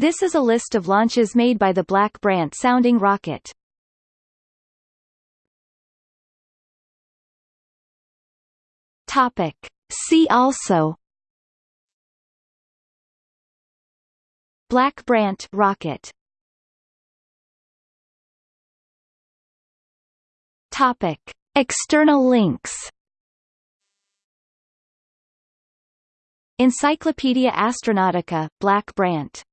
This is a list of launches made by the Black Brant sounding rocket. Topic. See also Black Brant rocket Topic. External links Encyclopaedia Astronautica, Black Brant